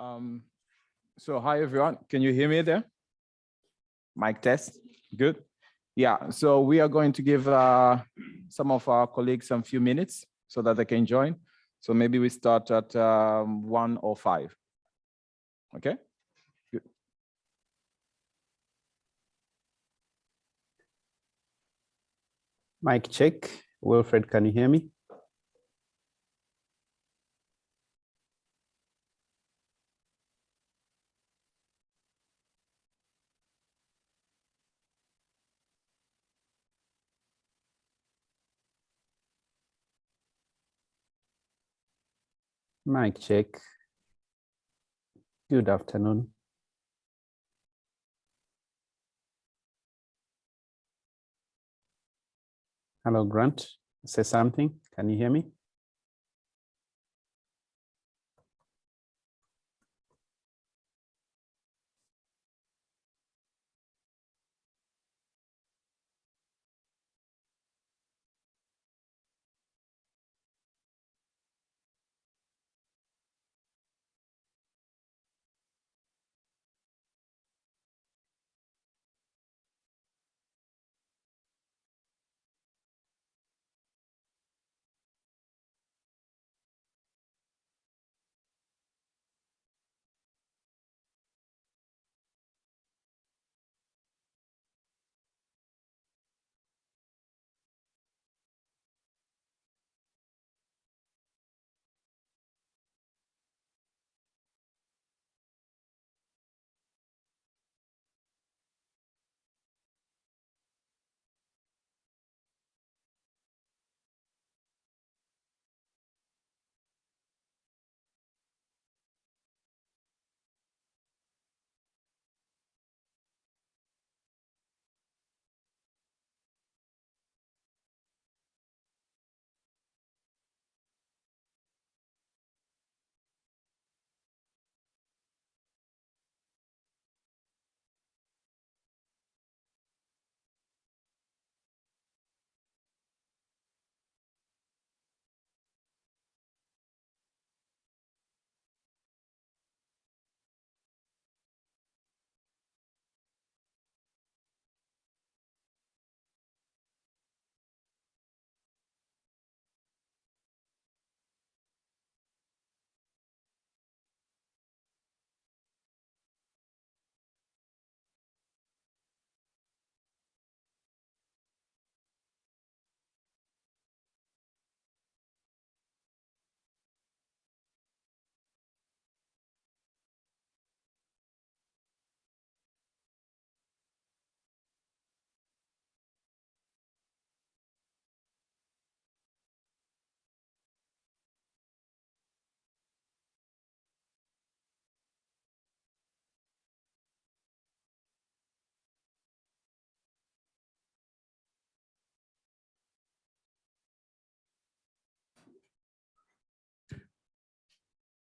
Um, so hi everyone, can you hear me there? Mic test, good. Yeah, so we are going to give uh, some of our colleagues some few minutes so that they can join. So maybe we start at um, one or five. Okay, good. Mic check. Wilfred, can you hear me? Mic check. Good afternoon. Hello, Grant. Say something. Can you hear me?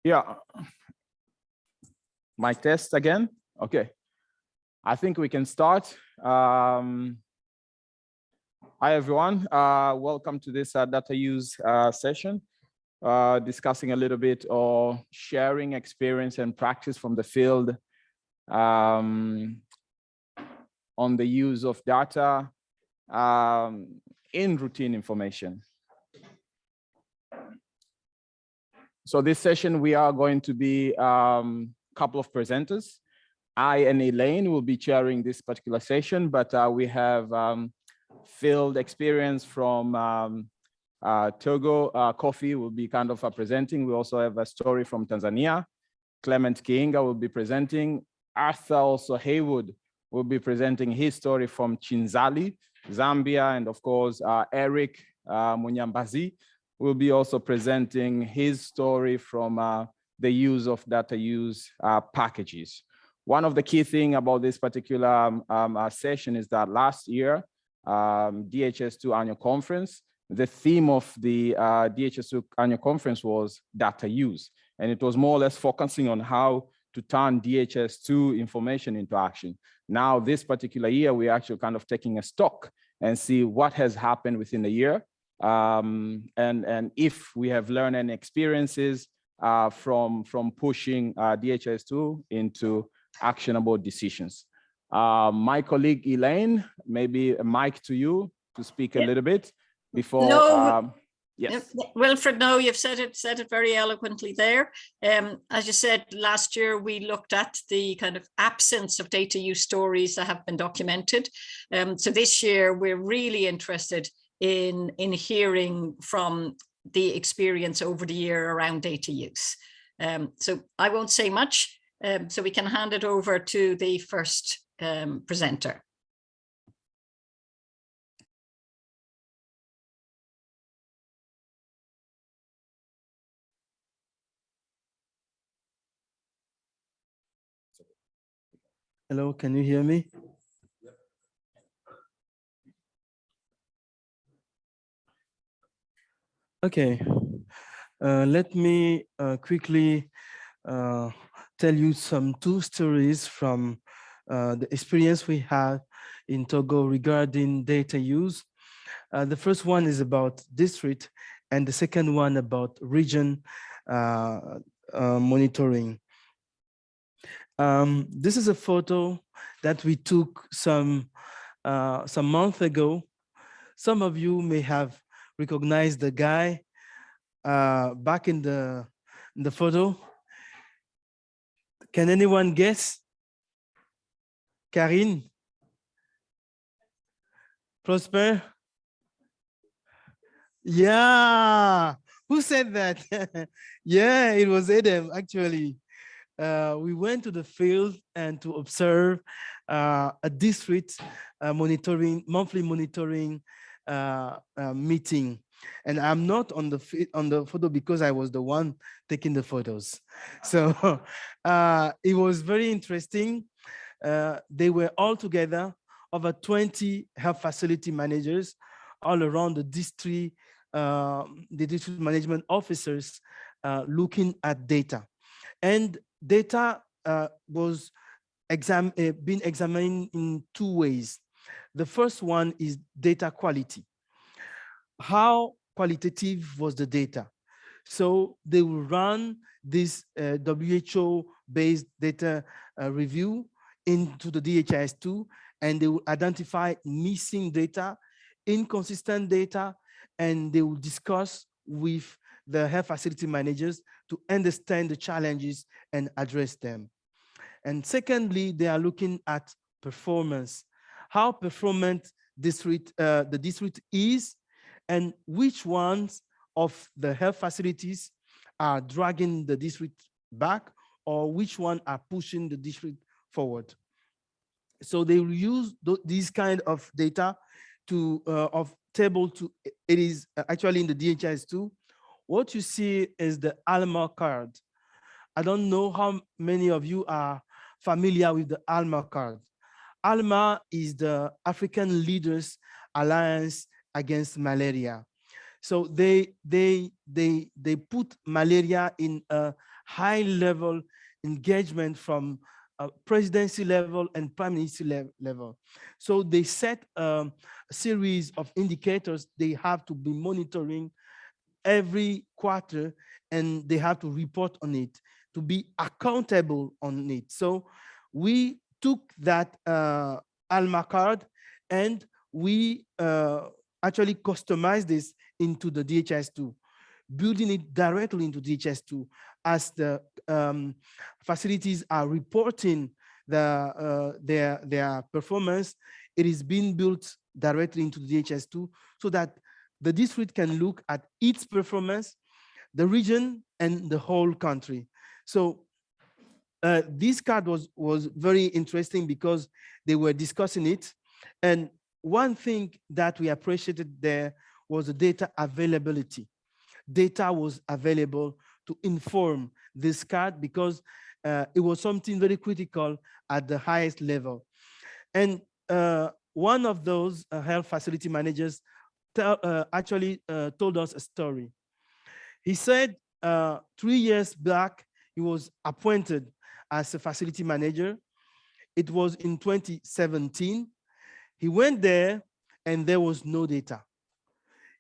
Yeah. My test again. Okay. I think we can start. Um, hi, everyone. Uh, welcome to this uh, data use uh, session, uh, discussing a little bit or sharing experience and practice from the field um, on the use of data um, in routine information. So this session, we are going to be a um, couple of presenters. I and Elaine will be chairing this particular session, but uh, we have um, field experience from um, uh, Togo. Uh, Kofi will be kind of uh, presenting. We also have a story from Tanzania. Clement Kiinga will be presenting. Arthur also Haywood will be presenting his story from Chinsali, Zambia, and of course, uh, Eric uh, Munyambazi will be also presenting his story from uh, the use of data use uh, packages. One of the key thing about this particular um, um, uh, session is that last year, um, DHIS2 annual conference, the theme of the uh, DHIS2 annual conference was data use. And it was more or less focusing on how to turn DHIS2 information into action. Now, this particular year, we're actually kind of taking a stock and see what has happened within the year um, and, and if we have learned any experiences uh, from, from pushing uh, DHIS2 into actionable decisions. Uh, my colleague Elaine, maybe a mic to you to speak a little bit before. No, um, Yes, Wilfred, no, you've said it, said it very eloquently there. Um, as you said, last year, we looked at the kind of absence of data use stories that have been documented. Um, so this year, we're really interested in, in hearing from the experience over the year around data use. Um, so I won't say much, um, so we can hand it over to the first um, presenter. Hello, can you hear me? Okay, uh, let me uh, quickly uh, tell you some two stories from uh, the experience we had in Togo regarding data use. Uh, the first one is about district and the second one about region uh, monitoring. Um, this is a photo that we took some some month ago. Some of you may have recognized the guy uh, back in the in the photo. Can anyone guess? Karine? Prosper? Yeah, who said that? yeah, it was Adam actually uh, we went to the field and to observe uh, a district uh, monitoring, monthly monitoring uh, uh, meeting. And I'm not on the on the photo because I was the one taking the photos. So uh, it was very interesting. Uh, they were all together, over 20 health facility managers all around the district, uh, the district management officers uh, looking at data. And data uh, was exam being examined in two ways. The first one is data quality. How qualitative was the data? So they will run this uh, WHO-based data uh, review into the DHIS2, and they will identify missing data, inconsistent data, and they will discuss with the health facility managers to understand the challenges and address them. And secondly, they are looking at performance, how performant district, uh, the district is, and which ones of the health facilities are dragging the district back, or which one are pushing the district forward. So they use th these kind of data to uh, of table to it is actually in the DHIS2 what you see is the ALMA card. I don't know how many of you are familiar with the ALMA card. ALMA is the African Leaders Alliance Against Malaria. So they, they, they, they put malaria in a high level engagement from uh, presidency level and prime minister le level. So they set um, a series of indicators they have to be monitoring every quarter and they have to report on it to be accountable on it. So we took that uh, Alma card and we uh, actually customized this into the DHIS2, building it directly into DHIS2 as the um, facilities are reporting the, uh, their, their performance, it is being built directly into the DHIS2 so that the district can look at its performance, the region, and the whole country. So uh, this card was, was very interesting because they were discussing it. And one thing that we appreciated there was the data availability. Data was available to inform this card because uh, it was something very critical at the highest level. And uh, one of those uh, health facility managers tell, uh, actually uh, told us a story. He said three years back, he was appointed as a facility manager. It was in 2017. He went there and there was no data.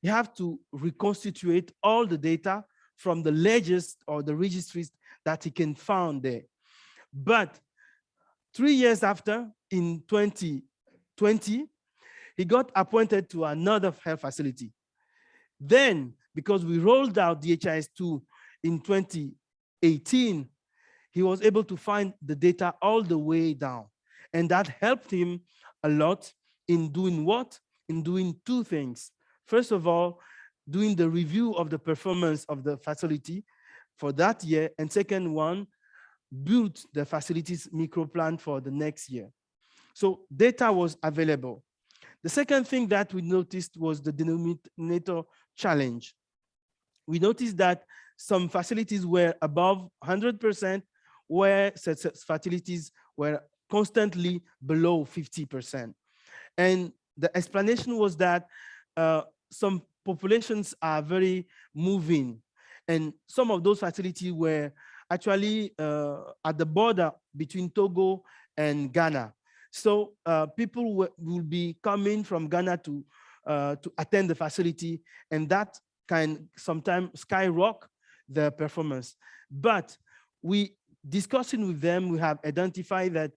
You have to reconstitute all the data from the ledgers or the registries that he can find there. But three years after, in 2020, he got appointed to another health facility. Then, because we rolled out DHIS2 in 2018, he was able to find the data all the way down. And that helped him a lot in doing what? In doing two things. First of all, doing the review of the performance of the facility for that year. And second one, build the facilities micro plan for the next year. So data was available. The second thing that we noticed was the denominator challenge. We noticed that some facilities were above 100%, where facilities were constantly below 50%. And the explanation was that uh, some populations are very moving and some of those facilities were actually uh, at the border between Togo and Ghana. So uh, people will be coming from Ghana to, uh, to attend the facility and that can sometimes skyrocket the performance. But we discussing with them, we have identified that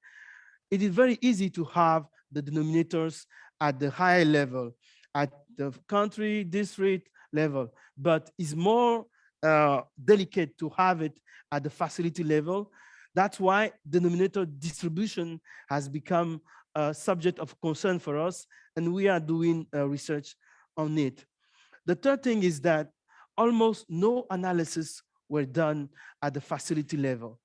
it is very easy to have the denominators at the higher level, at the country, district level, but it's more uh, delicate to have it at the facility level. That's why denominator distribution has become a subject of concern for us, and we are doing uh, research on it. The third thing is that almost no analysis were done at the facility level.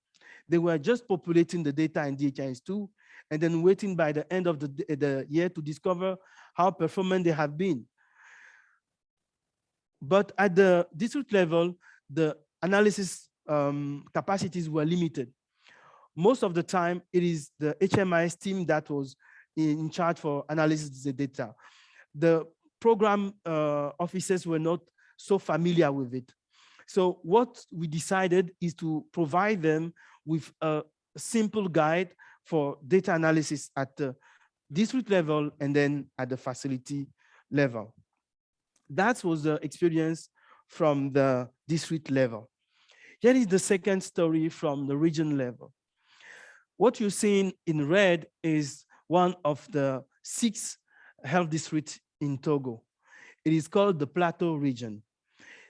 They were just populating the data in DHIS2 and then waiting by the end of the, the year to discover how performant they have been. But at the district level, the analysis um, capacities were limited. Most of the time, it is the HMIS team that was in charge for analysis of the data. The program uh, officers were not so familiar with it. So what we decided is to provide them with a simple guide for data analysis at the district level and then at the facility level. That was the experience from the district level. Here is the second story from the region level. What you're seeing in red is one of the six health districts in Togo. It is called the Plateau region.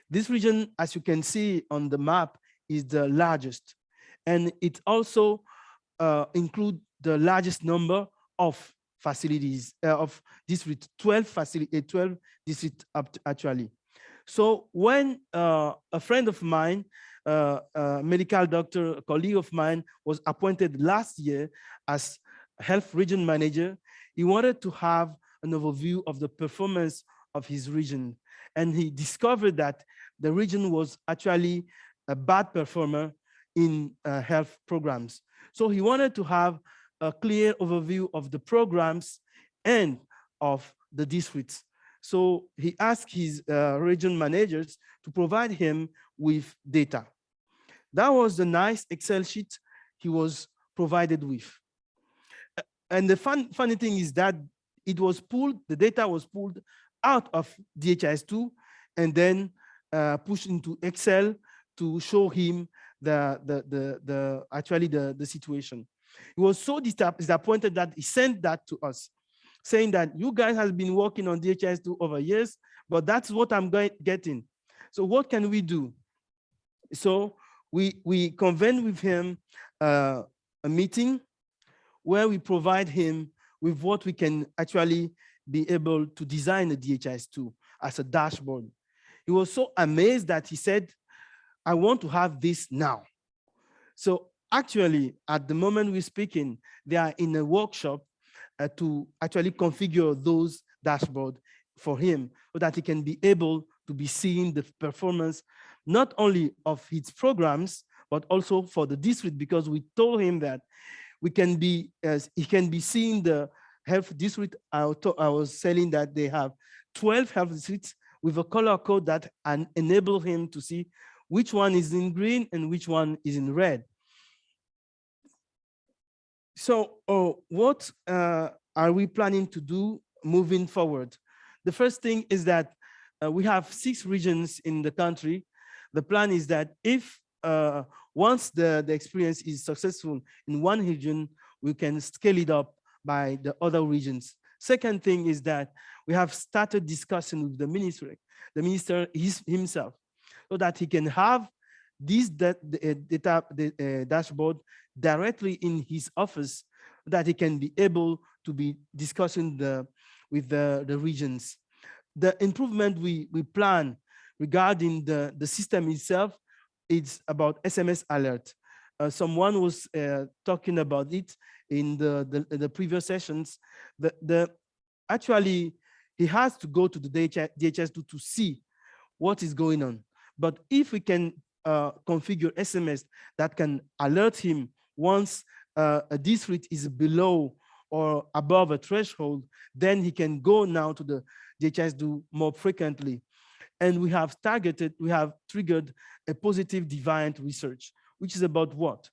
This region, as you can see on the map, is the largest. And it also uh, include the largest number of facilities uh, of district 12 facility 12 district actually so when uh, a friend of mine uh, a medical doctor a colleague of mine was appointed last year as health region manager he wanted to have an overview of the performance of his region and he discovered that the region was actually a bad performer in uh, health programs so he wanted to have a clear overview of the programs and of the districts. So he asked his uh, region managers to provide him with data. That was the nice Excel sheet he was provided with. And the fun, funny thing is that it was pulled, the data was pulled out of DHIS2 and then uh, into Excel to show him the, the, the, the actually the, the situation. He was so disappointed that he sent that to us, saying that you guys have been working on DHIS2 over years, but that's what I'm getting. So what can we do? So we, we convened with him uh, a meeting where we provide him with what we can actually be able to design a DHIS2 as a dashboard. He was so amazed that he said, I want to have this now. So actually, at the moment we're speaking, they are in a workshop uh, to actually configure those dashboard for him so that he can be able to be seeing the performance, not only of his programs, but also for the district, because we told him that we can be, as he can be seeing the health district. I, I was saying that they have 12 health districts with a color code that enable him to see which one is in green and which one is in red. So oh, what uh, are we planning to do moving forward? The first thing is that uh, we have six regions in the country, the plan is that if uh, once the, the experience is successful in one region, we can scale it up by the other regions. Second thing is that we have started discussing with the ministry, the minister his, himself, so that he can have this uh, data uh, dashboard directly in his office, that he can be able to be discussing the with the, the regions. The improvement we, we plan regarding the, the system itself, it's about SMS alert. Uh, someone was uh, talking about it in the, the, the previous sessions. The, the, actually, he has to go to the DHIS2, to see what is going on. But if we can uh, configure SMS that can alert him once uh, a district is below or above a threshold, then he can go now to the DHIS2 more frequently. And we have targeted, we have triggered a positive deviant research, which is about what?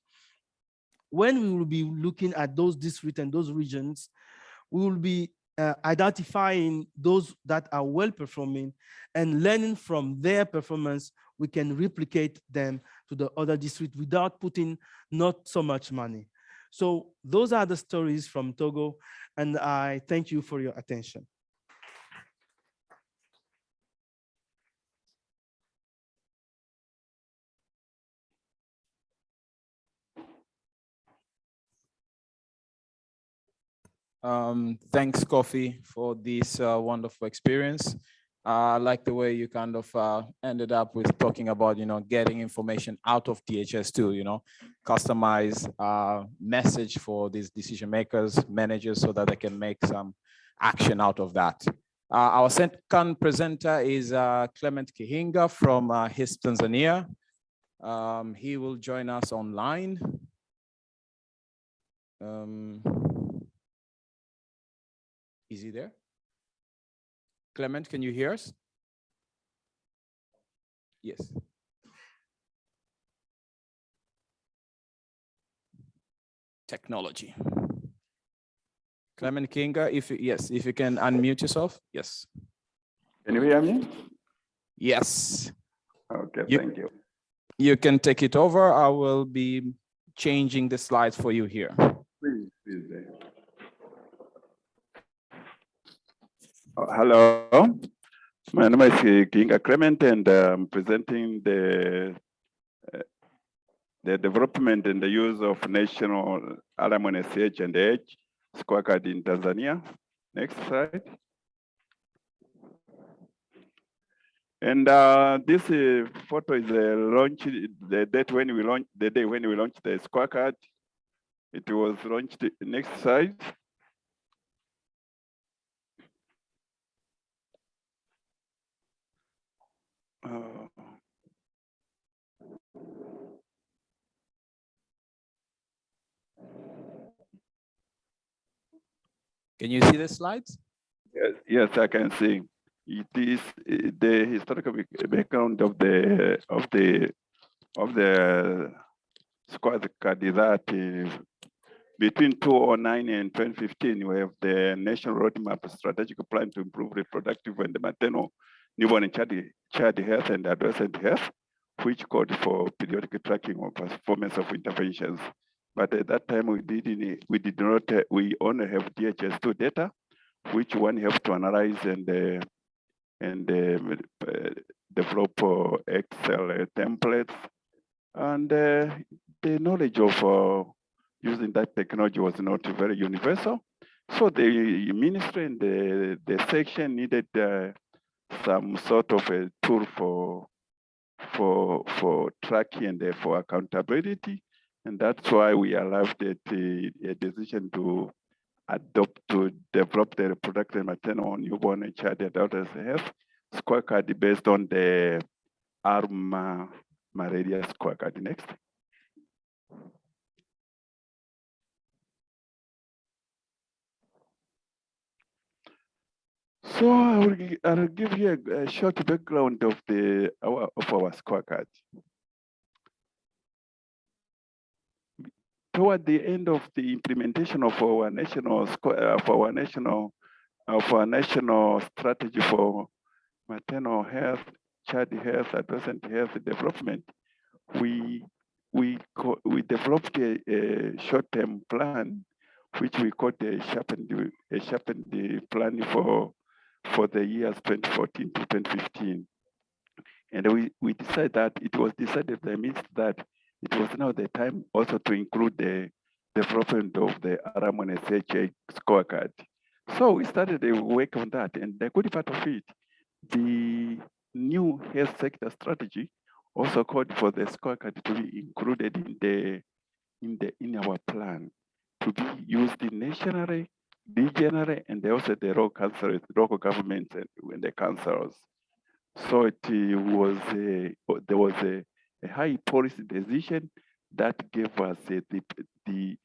When we will be looking at those districts and those regions, we will be uh, identifying those that are well performing and learning from their performance, we can replicate them to the other district without putting not so much money. So those are the stories from Togo, and I thank you for your attention. Um, thanks, Kofi, for this uh, wonderful experience. Uh, I like the way you kind of uh, ended up with talking about, you know, getting information out of DHIS2, you know, customize uh, message for these decision makers, managers, so that they can make some action out of that. Uh, our second presenter is uh, Clement Kihinga from uh, HIS Tanzania. Um, he will join us online. Um, is he there? Clement, can you hear us? Yes. Technology. Clement Kinga, if you, yes, if you can unmute yourself, yes. Can you hear me? Yes, Okay, You- thank you. you can take it over. I will be changing the slides for you here. Please, please. uh, uh, Hello, my name is uh, Kinga Clement and I'm presenting the uh, the development and the use of national RMNCAH scorecard in Tanzania. Next slide. And uh, this uh, photo is a launch, the date when we launched, the day when we launched the scorecard. It was launched, next slide. Uh, Can you see the slides? Yes, yes, I can see. It is uh, the historical background of the of the of the squad that uh, between 2009 and 2015, we have the national roadmap strategic plan to improve reproductive and maternal newborn and child, child health and adolescent health, which called for periodic tracking of performance of interventions. But at that time, we didn't, we did not, we only have DHS2 data, which one have to analyze and uh, and uh, uh, develop uh, Excel templates. And uh, the knowledge of uh, using that technology was not very universal. So the ministry and the, the section needed some sort of a tool for for for tracking and uh, for accountability. And that's why we arrived at a, a decision to adopt to develop the reproductive maternal newborn and child adults health scorecard based on the ALMA malaria scorecard. Next. So I will, I'll give you a, a short background of the our, of our scorecard. Toward the end of the implementation of our national of our national of our national strategy for maternal health child Health, Adolescent Health Development, we we we developed a, a short-term plan, which we called a sharpened a sharpened plan for for the years 2014 to 2015. And we, we decided that it was decided means that it was now the time also to include the development of the Aramon SHA scorecard. So we started a work on that. And the good part of it, the new health sector strategy also called for the scorecard to be included in the in the in our plan to be used in nationally, regionally, and also the local council, local governments and, and the councils. So it uh, was a, there was a, a high policy decision that gave us uh, the, the,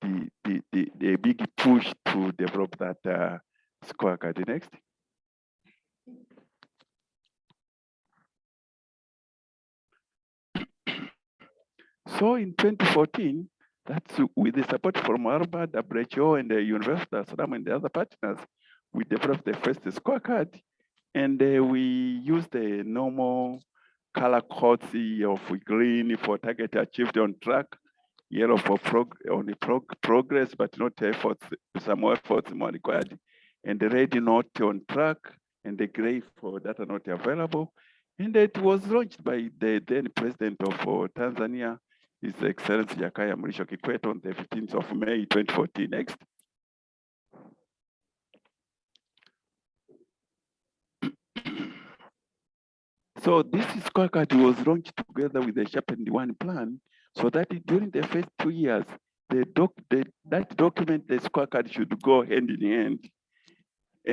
the, the, the, the big push to develop that uh, scorecard. Next. So in 2014, that's with the support from Harvard, WHO, and the University of Sudan and the other partners, we developed the first scorecard and uh, we use the normal color codes of green for target achieved on track, yellow for prog on the prog progress, but not efforts, some more efforts more required, and the red not on track, and the gray for data not available. And it was launched by the then president of uh, Tanzania, His Excellency Jakaya Mrisho Kikwete on the 15th of May 2014. Next. So this is scorecard was launched together with the Sharpened One plan, so that during the first two years, the doc, the, that document, the scorecard should go hand in hand.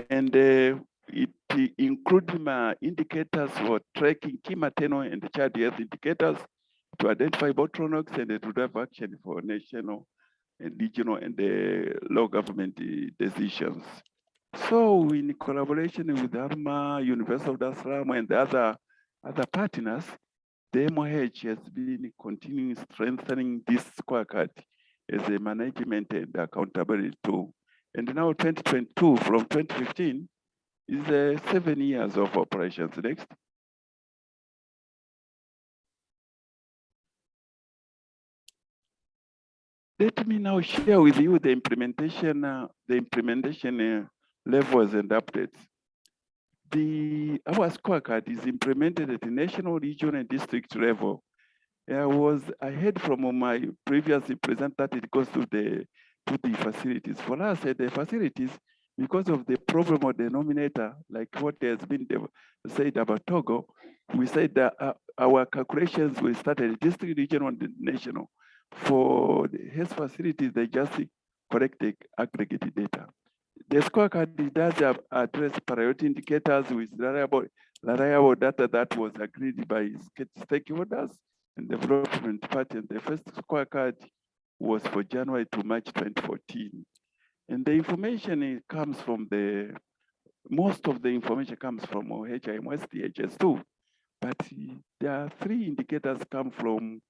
And uh, it includes indicators for tracking key maternal and child health indicators to identify bottlenecks and to drive action for national and regional and the local government decisions. So in collaboration with ALMA, University of Dar es Salaam and the other other partners, the MOH has been continuing strengthening this scorecard as a management and accountability tool. And now 2022 from 2015 is uh, seven years of operations. Next. Let me now share with you the implementation, uh, the implementation uh, levels and updates the our scorecard is implemented at the national, regional, and district level. I was ahead from my previous present that it goes to the to the facilities. For us at the facilities, because of the problem of denominator, like what has been said about Togo, we said that uh, our calculations will start at district, regional, and national. For health facilities, they just collect the aggregated data. The scorecard does address priority indicators with reliable, reliable data that was agreed by stakeholders and development partners. The first scorecard was for January to March 2014. And the information comes from the, most of the information comes from HIMS DHS2, but there are three indicators come from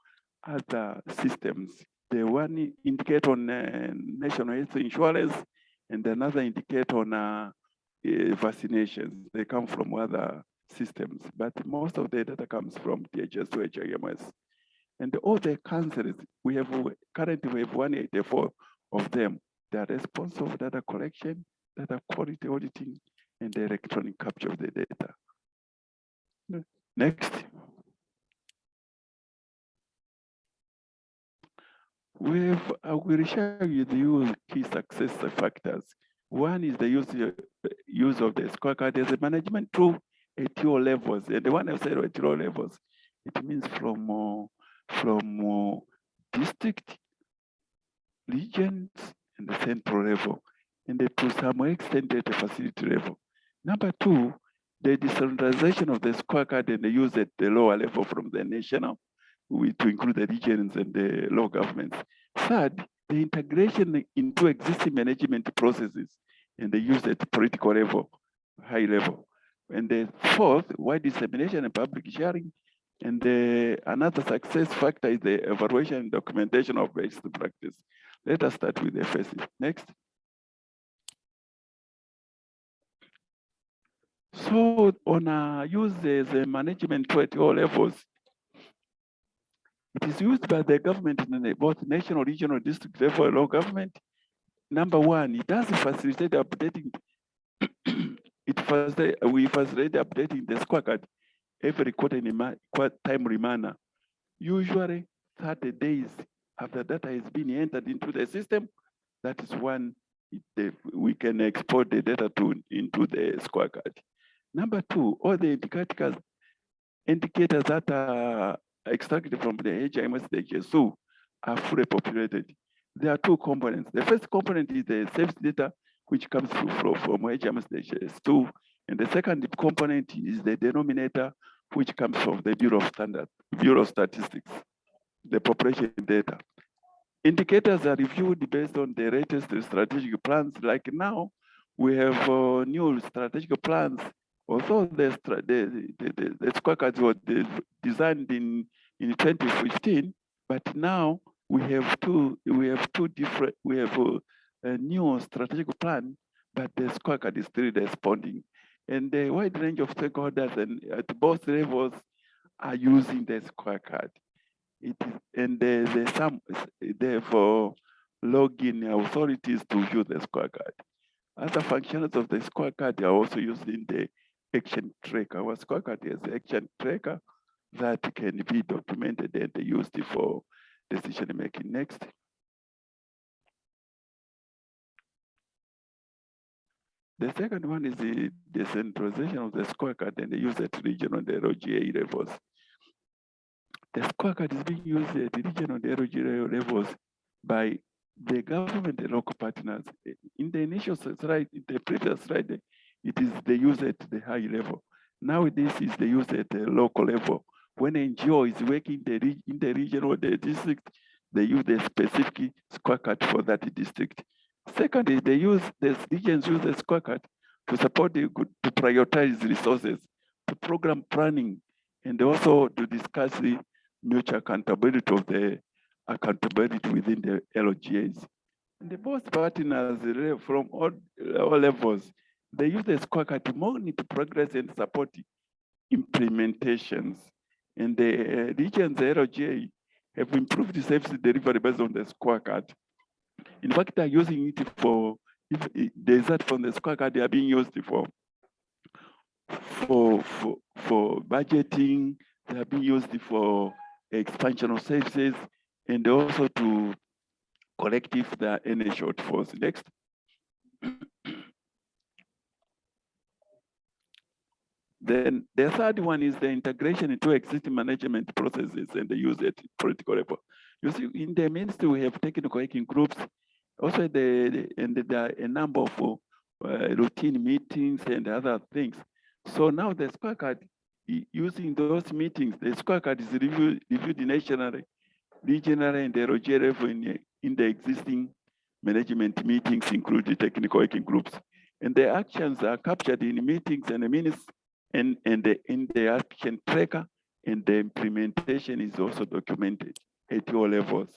other systems. The one indicator on uh, national health insurance and another indicator on uh, uh, vaccinations. They come from other systems, but most of the data comes from DHS to HIMS. And all the councils, we have currently we have 184 of them. They are responsible for data collection, data quality auditing, and the electronic capture of the data. Next. We've, I will share with you key success factors. One is the use, use of the scorecard as a management tool at your levels. And the one I said at your levels, it means from, uh, from uh, district, regions, and the central level, and to some extent at the facility level. Number two, the decentralization of the scorecard and the use at the lower level from the national we, to include the regions and the local governments. Third, the integration into existing management processes and the use at political level, high level. And the fourth, wide dissemination and public sharing. And the, another success factor is the evaluation and documentation of best practice. Let us start with the first. Next. So on a use the management at all levels, it is used by the government in both national, regional, district level, local government. Number one, it does facilitate updating. It facilitate, we facilitate updating the scorecard every quarter in a timely manner. Usually thirty days after data has been entered into the system, that is when it- we can export the data to into the scorecard. Number two, all the indicators indicators that are extracted from the HIMS, HMS DHSU are fully populated. There are two components. The first component is the sales data, which comes from, from HMS DHS2. And the second component is the denominator, which comes from the Bureau of Standard, Bureau of Statistics, the population data. Indicators are reviewed based on the latest strategic plans. Like now, we have uh, new strategic plans. Stra- the, the, the, the scorecards were designed in, in 2015, but now we have two, we have two different, we have a, a new strategic plan, but the scorecard is still responding. And the wide range of stakeholders and at both levels are using the scorecard. It is, and the, the some, therefore, login authorities to use the square scorecard. Other functions of the square scorecard are also used in the action tracker. Our scorecard is action tracker that can be documented and used for decision making. Next. The second one is the decentralization of the scorecard and the use at regional and LGA levels. The scorecard is being used at regional and LGA levels by the government and local partners. In the initial slide, in the previous slide, it is the use at the high level. Now this is the use at the local level. When NGO is working the in the region or the district, they use the specific square scorecard for that district. Secondly, they use the regions use the square scorecard to support the good to prioritize resources, to program planning, and also to discuss the mutual accountability of the accountability within the LGAs. And the both partners from all, all levels, they use the square scorecard to monitor progress and support implementations. And the uh, regions, the LGA, have improved the service delivery based on the scorecard. In fact, they're using it for, if it- the result from the scorecard, they are being used for, for, for, for budgeting, they are being used for expansion of services, and also to collect if there are any shortfalls. Next. Then the third one is the integration into existing management processes and the use at political level. You see, in the ministry, we have technical working groups. Also, the, and there are a number of uh, routine meetings and other things. So now the scorecard, using those meetings, the scorecard is reviewed, reviewed nationally, regionally, and the level in, the- in the existing management meetings, including technical working groups. And the actions are captured in meetings and the minutes and, and the, in the action tracker, and the implementation is also documented at all levels.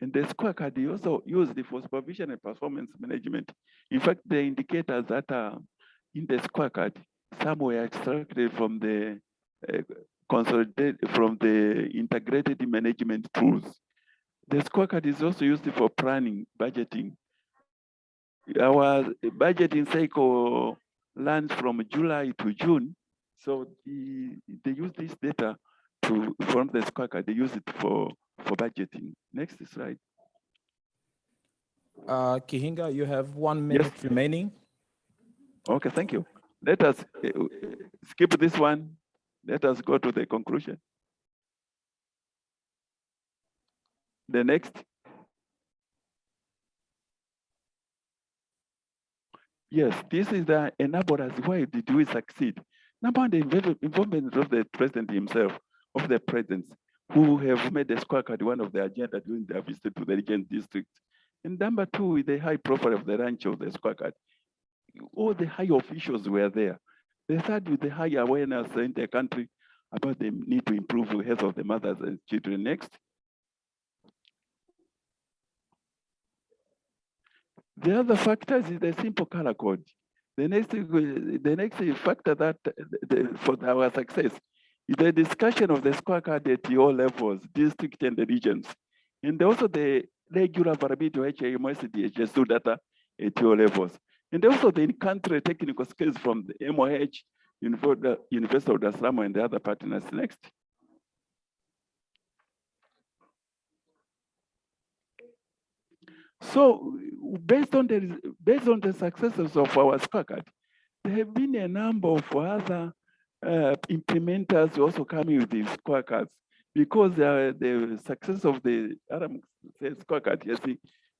And the scorecard is also used for supervision and performance management. In fact, the indicators that are in the scorecard, some were extracted from the uh, consolidated from the integrated management tools. The scorecard is also used for planning, budgeting. Our budgeting cycle runs from July to June. So the, they use this data to form the scorecard, they use it for, for budgeting. Next slide. Uh, Kihinga, you have one Yes. minute remaining. Okay, thank you. Let us uh, skip this one. Let us go to the conclusion. The next. Yes, this is the enablers. Why did we succeed? Number one, the involvement of the president himself, of the presidents, who have made the scorecard one of the agenda during their visit to the region district. And number two, the high profile of the ranch of the scorecard all the high officials were there. They started with the high awareness in the country about the need to improve the health of the mothers and children. Next. The other factors is the simple color code. The next, the next factor that the, for our success is the discussion of the scorecard at all levels, district and the regions. And also the regular variability of HIMS, DHIS2 data at all levels. And also the in-country technical skills from the MOH, University of Salaam and the other partners. Next. So based on the based on the successes of our scorecard, there have been a number of other uh, implementers also coming with these scorecards because uh, the success of the says scorecard it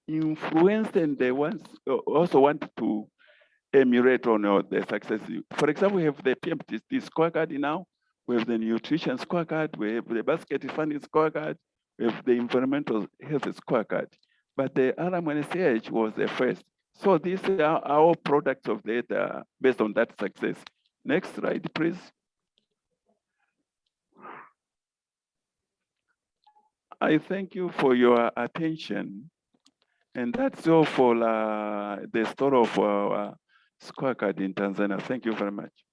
influenced and they want also want to emulate on uh, the success. For example, we have the PMTC scorecard now. We have the nutrition scorecard. We have the basket funding scorecard. We have the environmental health scorecard but the RMNCAH was the first. So these are our products of data based on that success. Next slide, please. I thank you for your attention. And that's all for uh, the story of our scorecard in Tanzania. Thank you very much.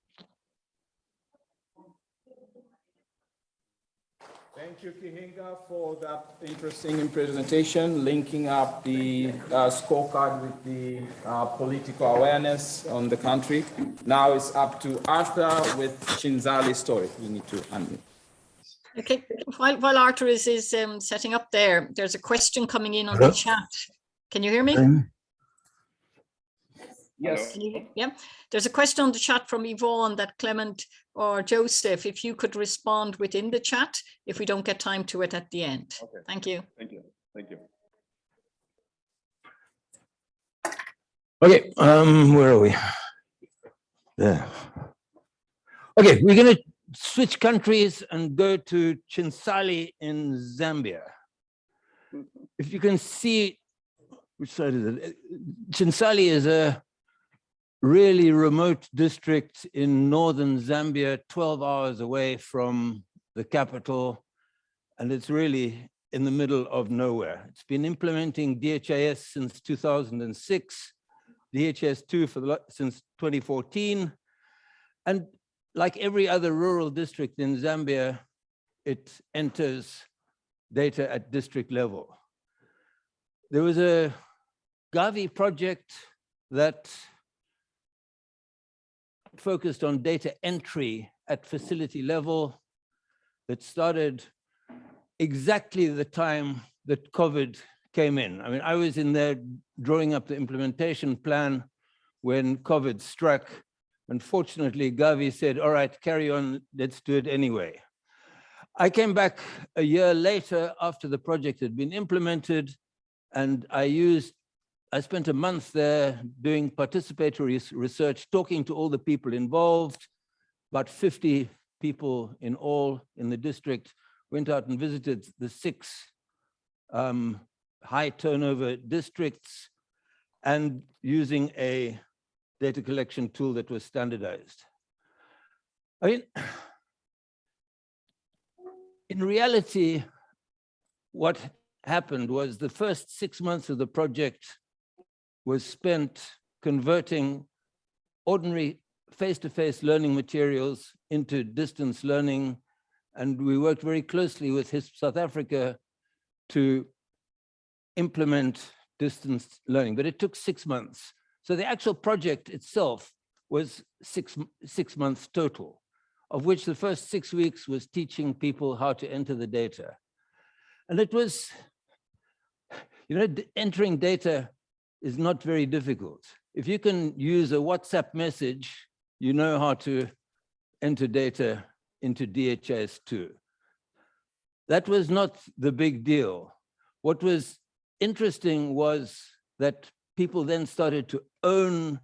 Thank you, Kihinga, for that interesting presentation, linking up the uh, scorecard with the uh, political awareness on the country. Now it's up to Arthur with Chinsali's story. You need to unmute. Okay, while, while Arthur is, is um, setting up there, there's a question coming in on the chat. Can you hear me? Yes. Can you- Yeah, there's a question on the chat from Yvonne that Clement or Joseph, if you could respond within the chat, if we don't get time to it at the end. Okay. Thank you. Thank you. Thank you. Okay, um, where are we? There. Okay, we're gonna switch countries and go to Chinsali in Zambia. If you can see, which side is it? Chinsali is a really remote district in northern Zambia, 12 hours away from the capital. And it's really in the middle of nowhere. It's been implementing DHIS since 2006. DHIS2 for the, since 2014. And like every other rural district in Zambia, it enters data at district level. There was a Gavi project that focused on data entry at facility level that started exactly the time that COVID came in. I mean, I was in there drawing up the implementation plan when COVID struck. Unfortunately, Gavi said, all right, carry on, let's do it anyway. I came back a year later after the project had been implemented and I used, I spent a month there doing participatory research, talking to all the people involved, about 50 people in all in the district, went out and visited the six um, high turnover districts and using a data collection tool that was standardized. I mean, in reality, what happened was the first six months of the project was spent converting ordinary face-to-face learning materials into distance learning. And we worked very closely with HISP South Africa to implement distance learning, but it took six months. So the actual project itself was six, six months total, of which the first six weeks was teaching people how to enter the data. And it was, you know, entering data is not very difficult. If you can use a WhatsApp message, you know how to enter data into DHIS2. That was not the big deal. What was interesting was that people then started to own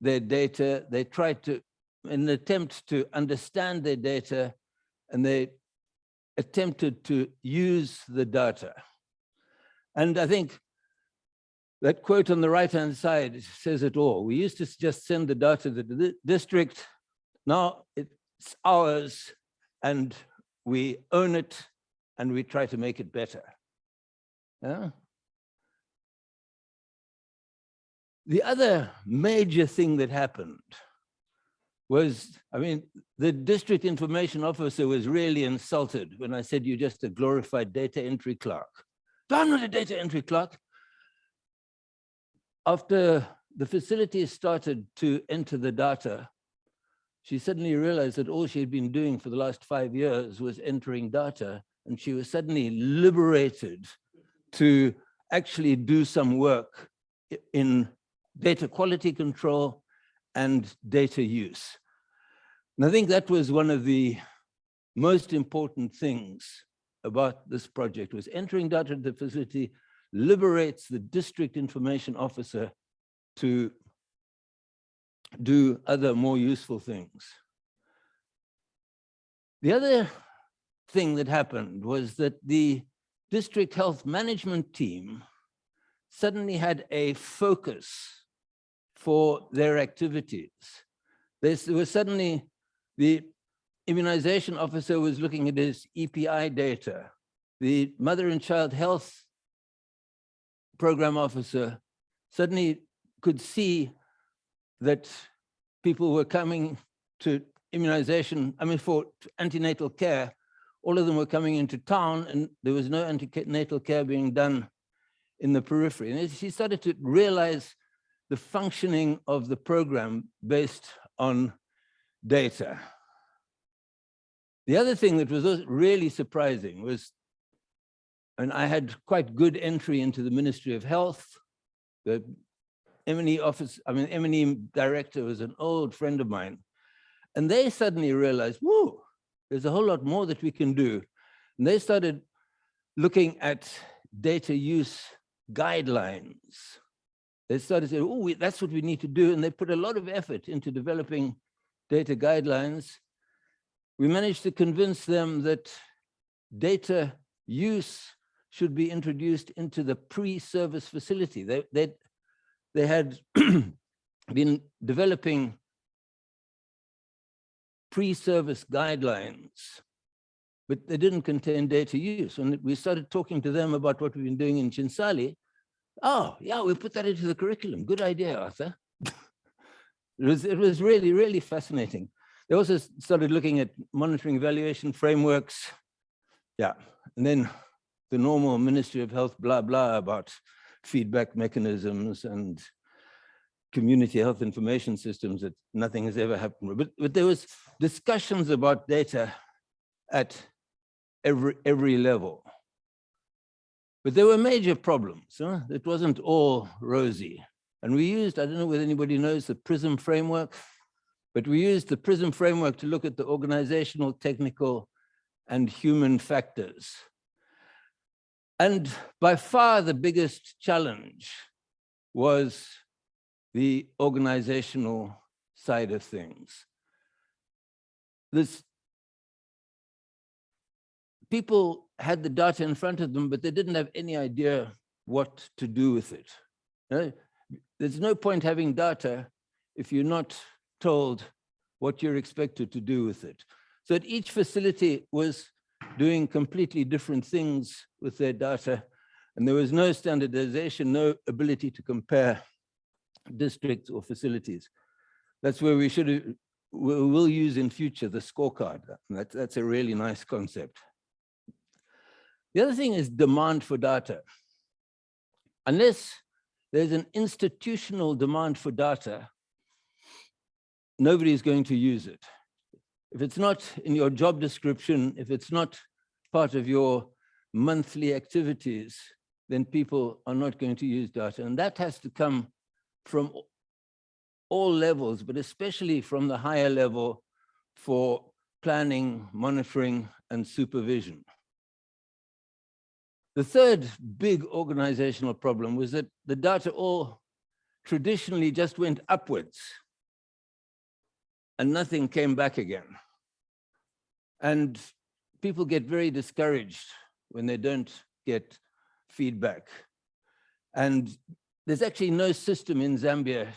their data. They tried to, in an attempt to understand their data, and they attempted to use the data. And I think that quote on the right-hand side says it all. We used to just send the data to the district. Now it's ours and we own it and we try to make it better. Yeah. The other major thing that happened was, I mean, the district information officer was really insulted when I said you're just a glorified data entry clerk. I'm not a data entry clerk. After the facility started to enter the data, she suddenly realized that all she had been doing for the last five years was entering data, and she was suddenly liberated to actually do some work in data quality control and data use. And I think that was one of the most important things about this project was entering data into the facility liberates the district information officer to do other more useful things. The other thing that happened was that the district health management team suddenly had a focus for their activities. This was suddenly the immunization officer was looking at his EPI data. The mother and child health program officer suddenly could see that people were coming to immunization, I mean, for antenatal care, all of them were coming into town and there was no antenatal care being done in the periphery. And she started to realize the functioning of the program based on data. The other thing that was really surprising was, and I had quite good entry into the Ministry of Health. The M&E office, I mean, M&E director was an old friend of mine. And they suddenly realized, whoa, there's a whole lot more that we can do. And they started looking at data use guidelines. They started saying, oh, that's what we need to do. And they put a lot of effort into developing data guidelines. We managed to convince them that data use should be introduced into the pre-service facility. They, they, they had been developing pre-service guidelines, but they didn't contain data use. And we started talking to them about what we've been doing in Chinsali, oh, yeah, we'll put that into the curriculum. Good idea, Arthur. it, was, it was really, really fascinating. They also started looking at monitoring evaluation frameworks. Yeah, and then the normal Ministry of Health blah, blah about feedback mechanisms and community health information systems that nothing has ever happened. But, but there was discussions about data at every, every level. But there were major problems. Huh? It wasn't all rosy. And we used, I don't know whether anybody knows the PRISM framework, but we used the PRISM framework to look at the organizational, technical, and human factors. And by far the biggest challenge was the organizational side of things. This people had the data in front of them, but they didn't have any idea what to do with it. Uh, There's no point having data if you're not told what you're expected to do with it. So that each facility was doing completely different things with their data, and there was no standardization, no ability to compare districts or facilities. That's where we should, we will use in future the scorecard. and That's, that's a really nice concept. The other thing is demand for data. Unless there's an institutional demand for data, nobody is going to use it. If it's not in your job description, if it's not part of your monthly activities, then people are not going to use data. And that has to come from all levels, but especially from the higher level for planning, monitoring, and supervision. The third big organizational problem was that the data all traditionally just went upwards and nothing came back again. And people get very discouraged when they don't get feedback. And there's actually no system in Zambia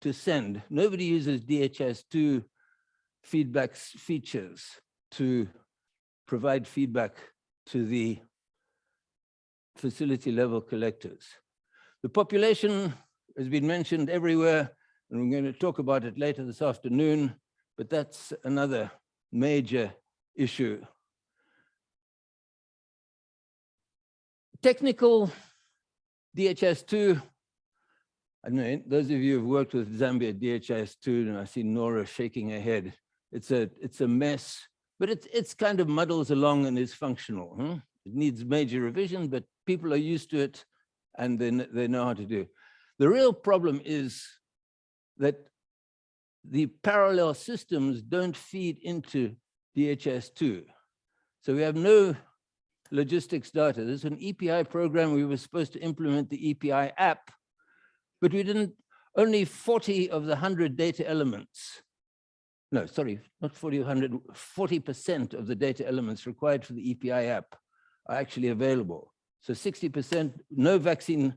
to send. Nobody uses DHIS2 feedback features to provide feedback to the facility level collectors. The population has been mentioned everywhere, and we're going to talk about it later this afternoon, but that's another major issue. Technical DHIS2, I know those of you who've worked with Zambia DHIS2, and I see Nora shaking her head. It's a it's a mess, but it's it's kind of muddles along and is functional. huh? It needs major revision, but people are used to it and they, they know how to do. The real problem is that the parallel systems don't feed into DHIS2. So we have no logistics data. There's an EPI program. We were supposed to implement the EPI app, but we didn't, only 40 of the 100 data elements, no, sorry, not 40, 100, 40% of the data elements required for the EPI app are actually available. So 60%, no vaccine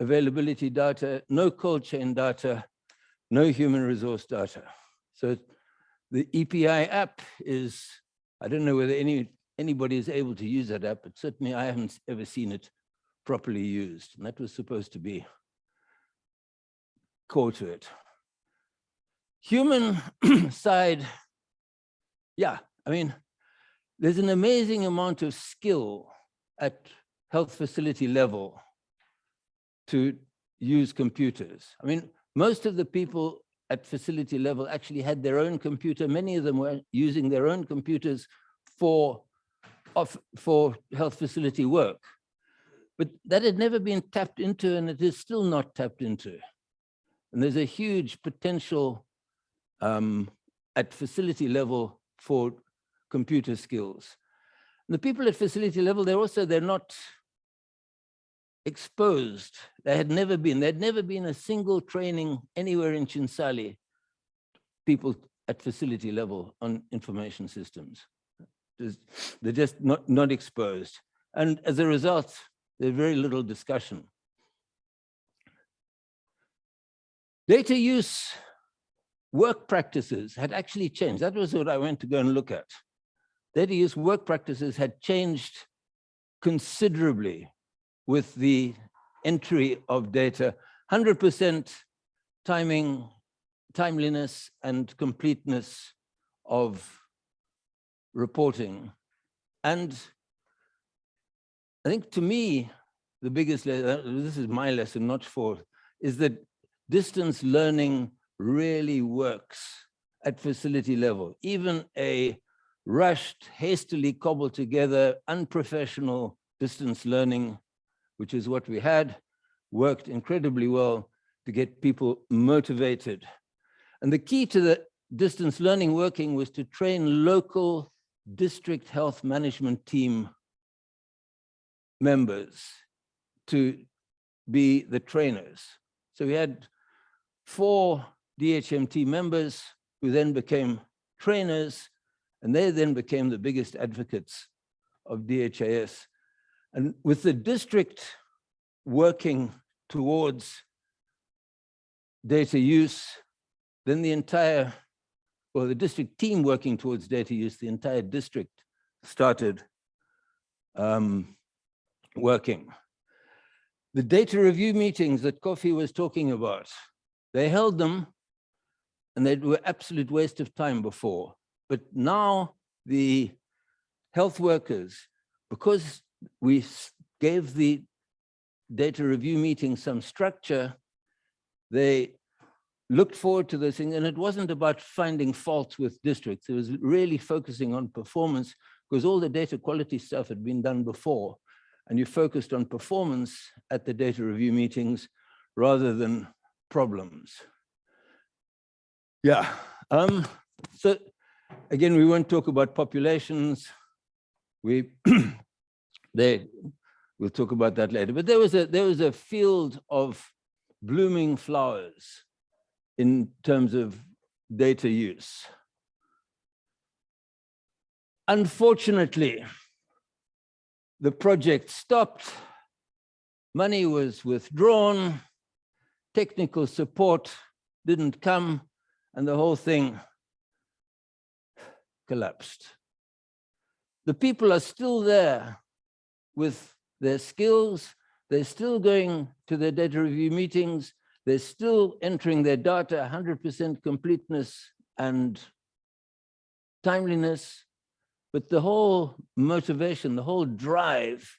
availability data, no cold chain data, no human resource data. So the EPI app is, I don't know whether any anybody is able to use that app, but certainly I haven't ever seen it properly used. And that was supposed to be core to it. Human side, yeah, I mean, there's an amazing amount of skill at health facility level to use computers. I mean, most of the people at facility level actually had their own computer. Many of them were using their own computers for, of, for health facility work. But that had never been tapped into and it is still not tapped into. And there's a huge potential um, at facility level for computer skills. And the people at facility level, they're also, they're not exposed. There had never been, there'd never been a single training anywhere in Chinsali, people at facility level on information systems. There's- They're just not, not exposed. And as a result, there's very little discussion. Data use work practices had actually changed. That was what I went to go and look at. Data use work practices had changed considerably with the entry of data, 100% timing, timeliness and completeness of reporting. And I think to me, the biggest, le- uh, this is my lesson, not for, is that distance learning really works at facility level. Even a rushed, hastily cobbled together, unprofessional distance learning which is what we had, worked incredibly well to get people motivated. And the key to the distance learning working was to train local district health management team members to be the trainers. So we had four DHMT members who then became trainers, and they then became the biggest advocates of DHIS. And with the district working towards data use, then the entire, or the district team working towards data use, the entire district started um, working. The data review meetings that Kofi was talking about, they held them and they were absolute waste of time before. But now the health workers, because we gave the data review meeting some structure, they looked forward to this thing, and it wasn't about finding faults with districts. It was really focusing on performance because all the data quality stuff had been done before. And you focused on performance at the data review meetings rather than problems. Yeah, um, so again, we won't talk about populations. We they we'll talk about that later but there was a there was a field of blooming flowers in terms of data use. Unfortunately the project stopped money was withdrawn technical support didn't come and the whole thing collapsed. The people are still there with their skills. They're still going to their data review meetings. They're still entering their data 100% completeness and timeliness. But the whole motivation, the whole drive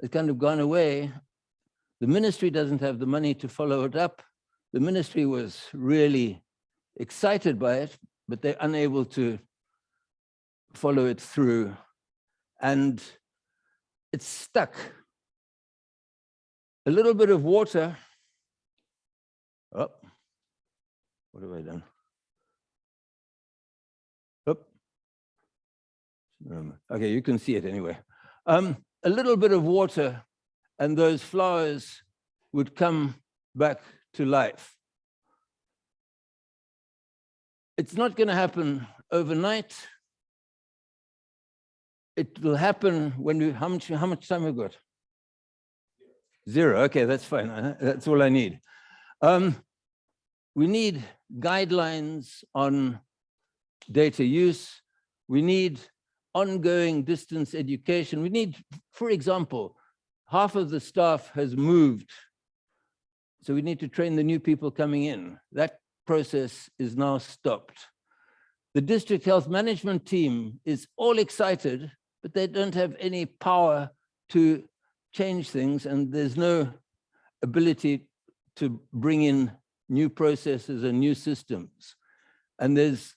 has kind of gone away. The ministry doesn't have the money to follow it up. The ministry was really excited by it, but they're unable to follow it through. And it's stuck. A little bit of water. Oh, what have I done? Oh. Okay, you can see it anyway. Um, a little bit of water and those flowers would come back to life. It's not going to happen overnight. It will happen when we, how much, how much time we got? Zero, okay, that's fine. uh, That's all I need. Um, we need guidelines on data use. We need ongoing distance education. We need, for example, half of the staff has moved. So we need to train the new people coming in. That process is now stopped. The district health management team is all excited, but they don't have any power to change things and there's no ability to bring in new processes and new systems. And there's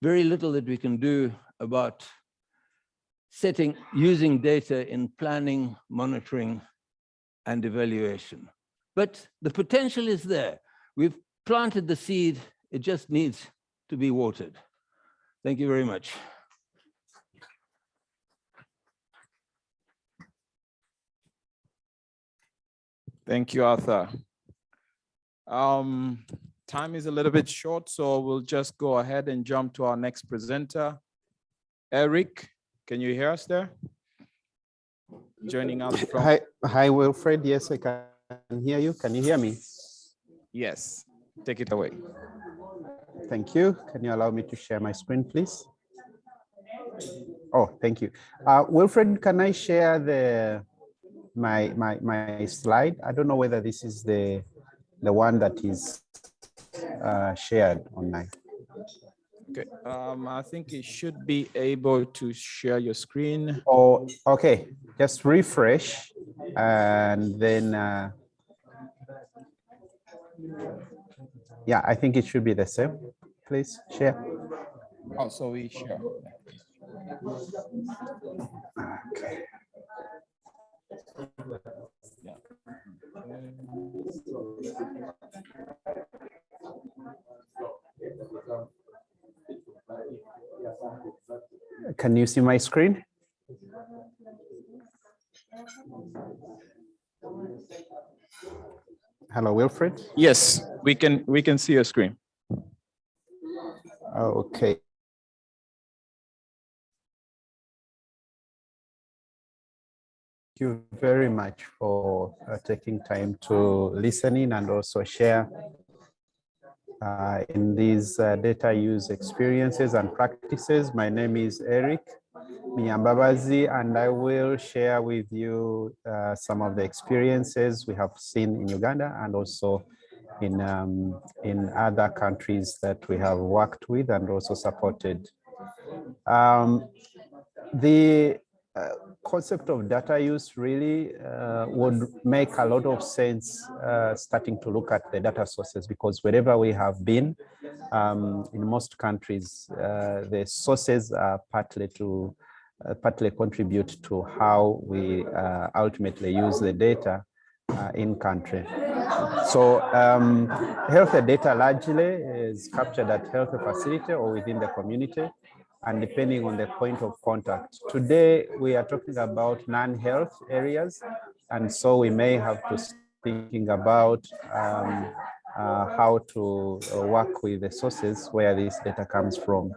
very little that we can do about setting, using data in planning, monitoring, and evaluation. But the potential is there. We've planted the seed, it just needs to be watered. Thank you very much. Thank you, Arthur. Um, time is a little bit short, so we'll just go ahead and jump to our next presenter. Eric, can you hear us there? Joining us from, Hi, hi Wilfred. Yes, I can hear you. Can you hear me? yes, take it away. Thank you. Can you allow me to share my screen, please? Oh, thank you. Uh, Wilfred, can I share the my my my slide? I don't know whether this is the the one that is uh, shared online. Okay, um, I think you should be able to share your screen. Oh, okay. Just refresh and then uh, yeah, I think it should be the same. Please share. Oh, so we share. Okay. Yeah. Can you see my screen? Hello, Wilfred. Yes, we can, we can see your screen. Okay. You very much for uh, taking time to listen in and also share uh, in these uh, data use experiences and practices. My name is Eric Miyambabazi, and I will share with you uh, some of the experiences we have seen in Uganda and also in, um, in other countries that we have worked with and also supported. Um, the uh, concept of data use really uh, would make a lot of sense uh, starting to look at the data sources because wherever we have been um, in most countries, uh, the sources are partly to uh, partly contribute to how we ultimately use the data in country. So um, health data largely is captured at health facility or within the community and depending on the point of contact. Today, we are talking about non-health areas. And so we may have to thinking about um, uh, how to work with the sources where this data comes from.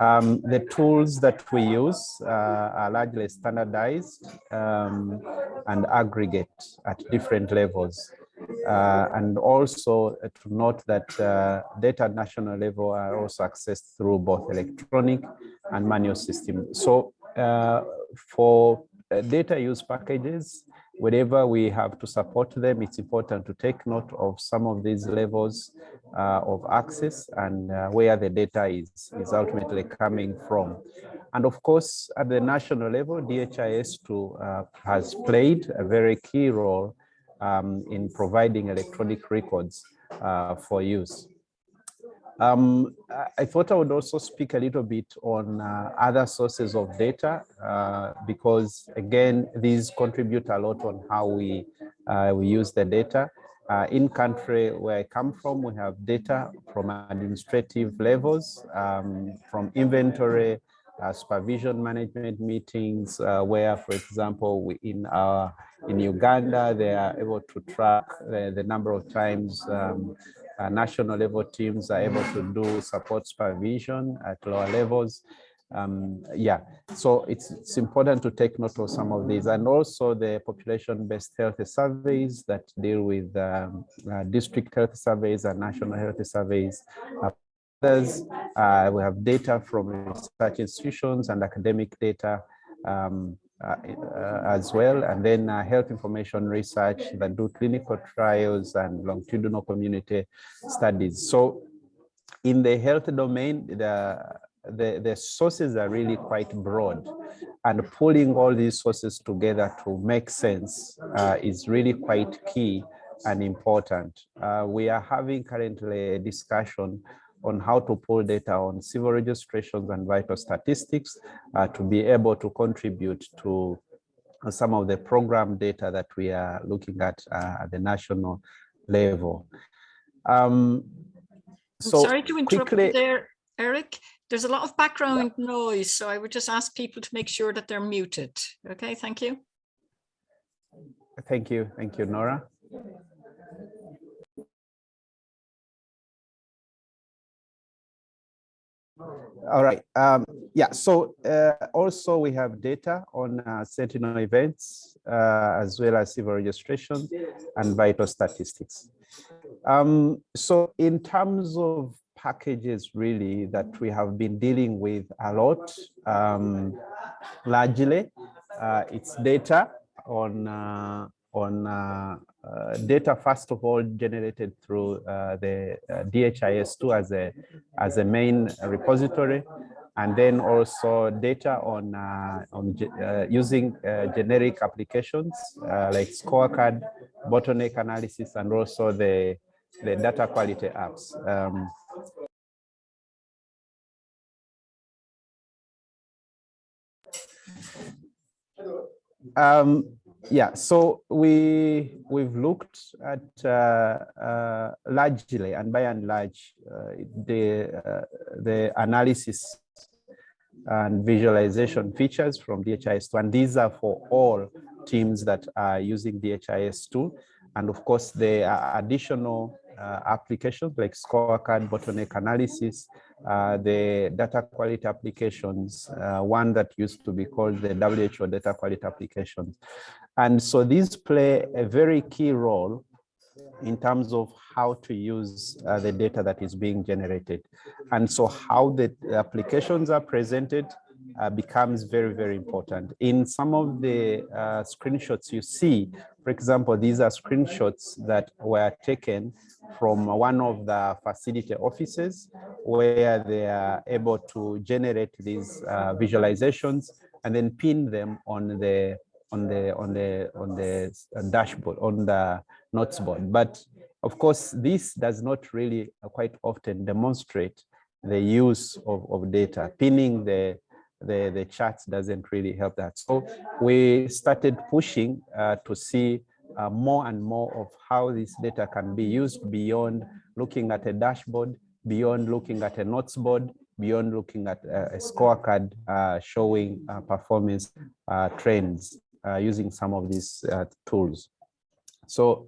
Um, the tools that we use uh, are largely standardized um, and aggregate at different levels. Uh, and also to note that uh, data at national level are also accessed through both electronic and manual systems. So uh, for data use packages, whenever we have to support them, it's important to take note of some of these levels uh, of access and uh, where the data is, is ultimately coming from. And of course, at the national level, DHIS2 uh, has played a very key role um, in providing electronic records uh, for use. Um, I thought I would also speak a little bit on uh, other sources of data uh, because again, these contribute a lot on how we, uh, we use the data. Uh, in country where I come from, we have data from administrative levels, um, from inventory, supervision management meetings, uh, where, for example, we, in our in Uganda, they are able to track the, the number of times um, uh, national level teams are able to do support supervision at lower levels. Um, yeah, so it's, it's important to take note of some of these and also the population-based health surveys that deal with um, uh, district health surveys and national health surveys. Uh, uh, we have data from research institutions and academic data um, uh, as well, and then uh, health information research that do clinical trials and longitudinal community studies. So in the health domain, the, the, the sources are really quite broad and pulling all these sources together to make sense uh, is really quite key and important. Uh, we are having currently a discussion on how to pull data on civil registrations and vital statistics uh, to be able to contribute to some of the program data that we are looking at uh, at the national level. Um, so sorry to interrupt quickly, there, Eric. There's a lot of background yeah. noise, so I would just ask people to make sure that they're muted. Okay, thank you. Thank you. Thank you, Nora. All right. Um, yeah. So uh, also we have data on uh, Sentinel events uh, as well as civil registration and vital statistics. Um, so in terms of packages really that we have been dealing with a lot, um, largely uh, it's data on uh, on uh, uh, data, first of all, generated through uh, the DHIS2 as a, as a main repository, and then also data on, on using generic applications like scorecard, bottleneck analysis, and also the, the data quality apps. Um, um, yeah, so we we've looked at uh, uh, largely and by and large uh, the uh, the analysis and visualization features from DHIS2, and these are for all teams that are using DHIS2, and of course there are additional uh, applications like scorecard, bottleneck analysis, uh, the data quality applications, one that used to be called the WHO data quality applications. And so these play a very key role in terms of how to use uh, the data that is being generated. And so how the applications are presented uh, becomes very, very important. In some of the uh, screenshots you see, for example, these are screenshots that were taken from one of the facility offices where they are able to generate these uh, visualizations and then pin them on the on the on the on the dashboard on the notes board. But of course this does not really quite often demonstrate the use of, of data. Pinning the the the charts doesn't really help that. So we started pushing uh, to see uh, more and more of how this data can be used beyond looking at a dashboard beyond looking at a notes board beyond looking at a, a scorecard uh, showing uh, performance uh, trends. uh, using some of these uh, tools. So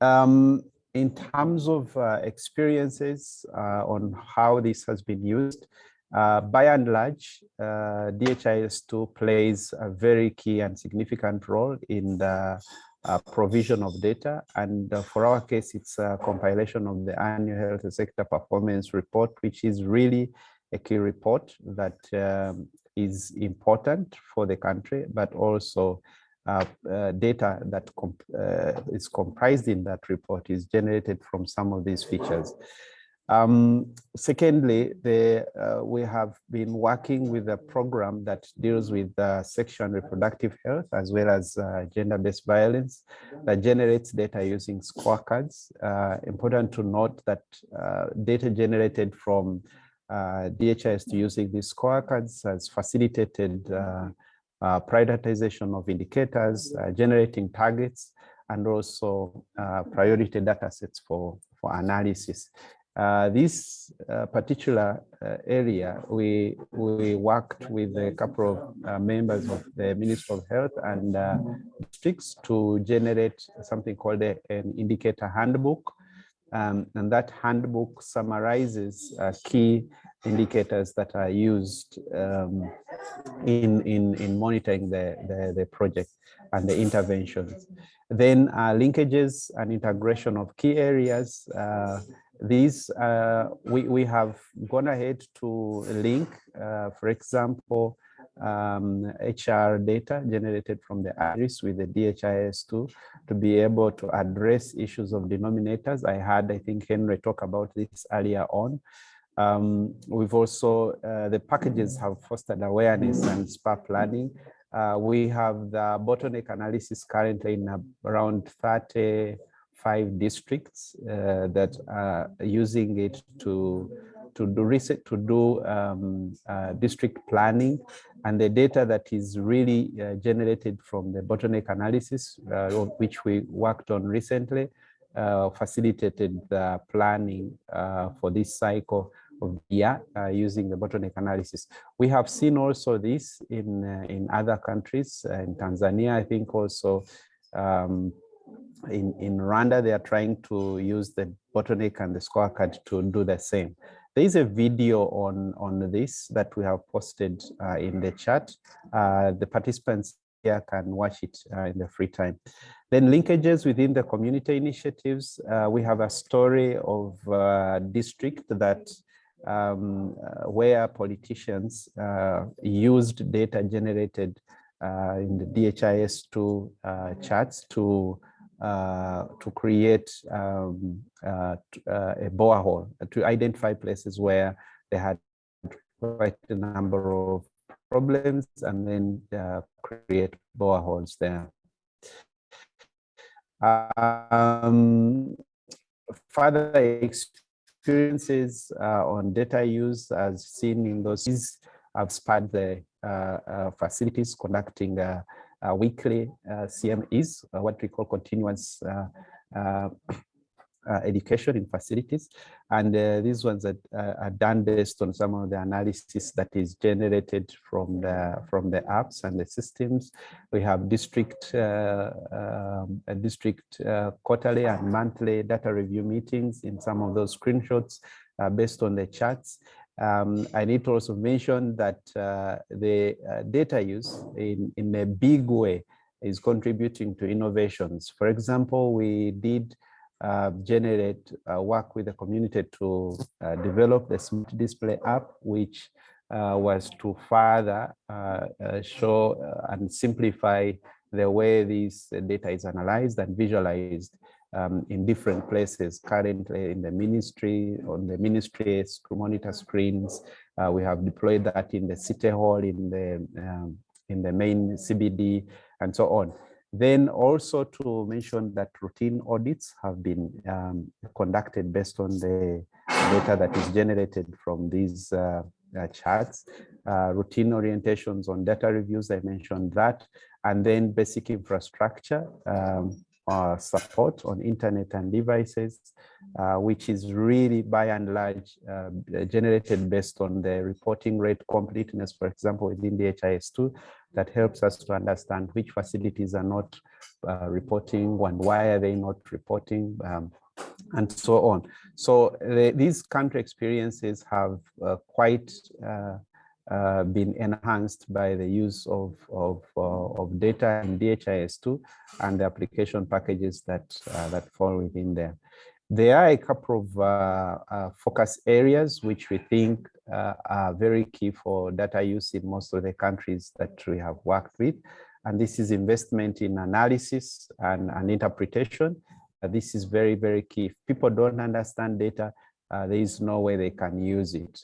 um, in terms of uh, experiences on how this has been used, by and large, DHIS2 plays a very key and significant role in the uh, provision of data. And uh, for our case, it's a compilation of the annual health sector performance report, which is really a key report that um, is important for the country, but also uh, uh, data that comp uh, is comprised in that report is generated from some of these features. Um, secondly, the, uh, we have been working with a program that deals with uh, sexual and reproductive health as well as gender-based violence that generates data using scorecards. Important to note that data generated from uh, DHIS2 using these scorecards has facilitated prioritization of indicators, generating targets, and also priority data sets for, for analysis. Uh, this uh, particular uh, area, we we worked with a couple of uh, members of the Ministry of Health and uh, districts to generate something called a, an indicator handbook. Um, and that handbook summarizes uh, key indicators that are used um, in, in, in monitoring the, the, the project and the interventions. Then linkages and integration of key areas these uh, we, we have gone ahead to link, uh, for example, um, HR data generated from the IRIS with the DHIS2 to be able to address issues of denominators. I had, I think, Henry talk about this earlier on. Um, we've also, uh, the packages have fostered awareness and spur planning. Uh, we have the bottleneck analysis currently in around 35 districts uh, that are using it to to do research, to do um, uh, district planning, and the data that is really uh, generated from the bottleneck analysis, uh, which we worked on recently, uh, facilitated the planning uh, for this cycle of the year using the bottleneck analysis. We have seen also this in in other countries, in Tanzania, I think also. Um, in, in Rwanda, they are trying to use the bottleneck and the scorecard to do the same. There is a video on, on this that we have posted uh, in the chat. Uh, the participants here can watch it uh, in the free time. Then linkages within the community initiatives. Uh, we have a story of a district that um, uh, where politicians uh, used data generated in the DHIS2 charts to uh, to create um, uh, uh, a borehole to identify places where they had quite a number of problems and then uh, create boreholes there. Um, further experiences uh, on data use as seen in those have spurred the uh, facilities conducting uh, Uh, weekly uh, CMEs, uh, what we call continuous uh, uh, education in facilities. And these ones are, are, done based on some of the analysis that is generated from the from the apps and the systems. We have district um, district quarterly and monthly data review meetings in some of those screenshots based on the charts. Um, I need to also mention that uh, the uh, data use in, in a big way is contributing to innovations. For example, we did uh, generate uh, work with the community to uh, develop the smart display app, which uh, was to further show and simplify the way this data is analyzed and visualized um, in different places currently in the ministry, on the ministry monitor screens. Uh, we have deployed that in the city hall, in the, um, in the main CBD and so on. Then also to mention that routine audits have been um, conducted based on the data that is generated from these uh, uh, charts, uh, routine orientations on data reviews, I mentioned that, and then basic infrastructure, um, uh, support on internet and devices, uh, which is really by and large uh, generated based on the reporting rate completeness, for example, within the DHIS2, that helps us to understand which facilities are not uh, reporting and why are they not reporting. Um, and so on. So the, these country experiences have uh, quite uh, been enhanced by the use of, of, uh, of data in DHIS2 and the application packages that, uh, that fall within there. There are a couple of uh, uh, focus areas which we think are very key for data use in most of the countries that we have worked with. And this is investment in analysis and, and interpretation. This is very, very key. If people don't understand data, there is no way they can use it.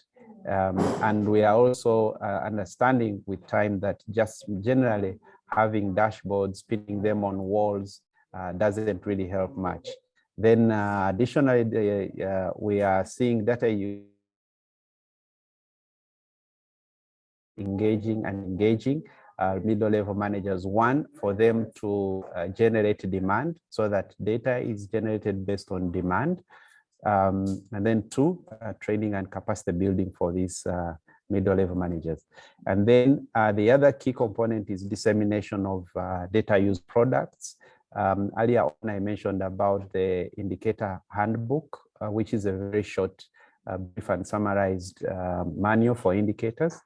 Um, and we are also uh, understanding with time that just generally having dashboards, pinning them on walls uh, doesn't really help much. Then uh, additionally, the, uh, we are seeing data engaging and engaging uh, middle level managers. One, for them to uh, generate demand so that data is generated based on demand. Um, and then two, uh, training and capacity building for these uh, middle level managers. And then uh, the other key component is dissemination of uh, data use products. Um, earlier on, I mentioned about the indicator handbook, which is a very short brief and summarized manual for indicators.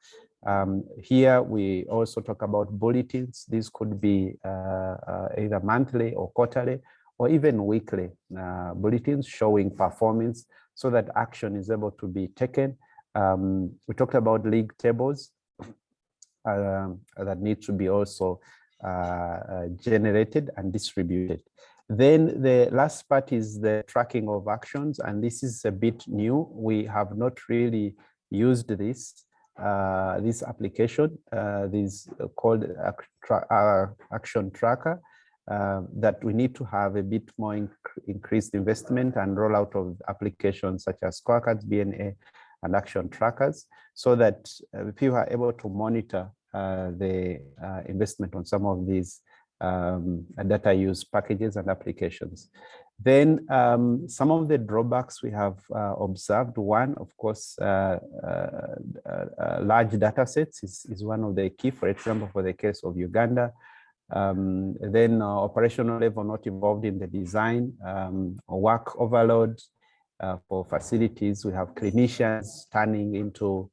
Um, here we also talk about bulletins. These could be uh, uh, either monthly or quarterly or even weekly uh, bulletins showing performance so that action is able to be taken. Um, we talked about league tables um, that need to be also uh, uh, generated and distributed. Then the last part is the tracking of actions, and this is a bit new. We have not really used this uh, this application, uh, this called uh, action tracker, uh, that we need to have a bit more inc increased investment and rollout of applications such as scorecards, BNA, and action trackers, so that uh, people are able to monitor uh, the investment on some of these um, data use packages and applications. Then um, some of the drawbacks we have uh, observed, one, of course, uh, uh, uh large data sets is, is one of the key, for example, for the case of Uganda. Um, then uh, operational level not involved in the design, um, work overload uh, for facilities. We have clinicians turning into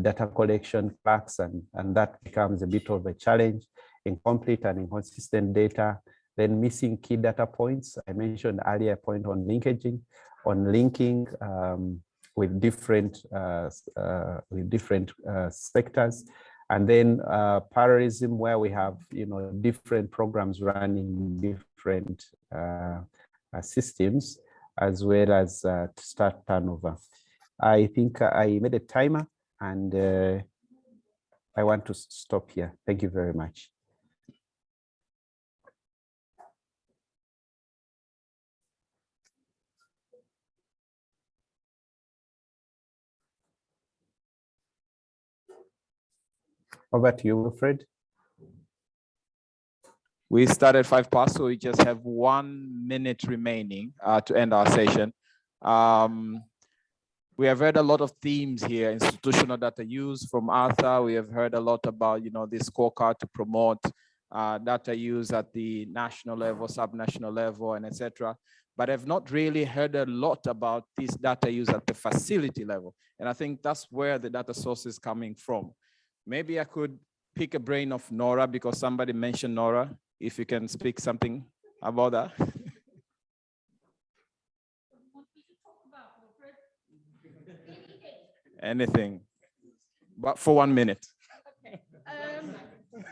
data collection clerks, and, and that becomes a bit of a challenge, incomplete and inconsistent data, then missing key data points. I mentioned earlier point on linkaging, on linking um, with different uh, uh, with different uh, sectors, and then uh, parallelism where we have you know different programs running different uh, uh, systems as well as start turnover. I think I made a timer and I want to stop here. Thank you very much. Over to you, Wilfred. We started five past, so we just have one minute remaining uh, to end our session. Um, we have heard a lot of themes here, institutional data use from Arthur. We have heard a lot about, you know, this scorecard to promote uh, data use at the national level, subnational level, and etc. But I've not really heard a lot about this data use at the facility level. And I think that's where the data source is coming from. Maybe I could pick a brain of Nora because somebody mentioned Nora. If you can speak something about that. Anything, but for one minute. Okay. Um,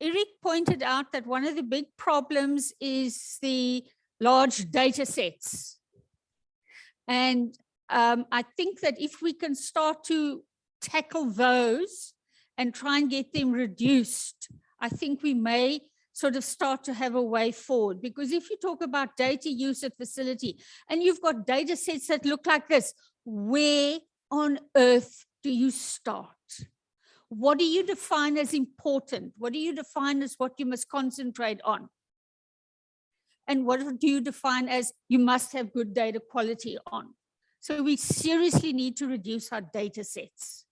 Eric pointed out that one of the big problems is the large data sets. And um, I think that if we can start to tackle those and try and get them reduced, I think we may sort of start to have a way forward. Because if you talk about data use at facility and you've got data sets that look like this, where on earth do you start? What do you define as important? What do you define as what you must concentrate on? And what do you define as you must have good data quality on? So we seriously need to reduce our data sets.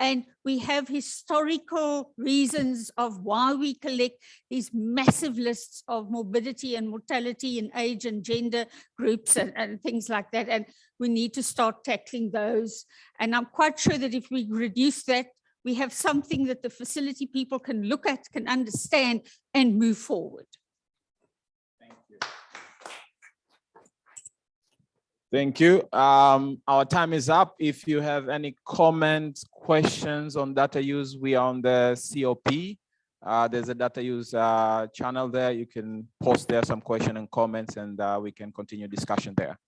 And we have historical reasons of why we collect these massive lists of morbidity and mortality and age and gender groups and, and things like that. And we need to start tackling those. And I'm quite sure that if we reduce that, we have something that the facility people can look at, can understand and move forward. Thank you. Um, our time is up. If you have any comments, questions on data use, we are on the COP. Uh, there's a data use uh, channel there. You can post there some question and comments and uh, we can continue discussion there.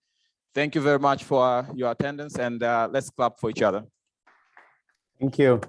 Thank you very much for uh, your attendance and uh, let's clap for each other. Thank you.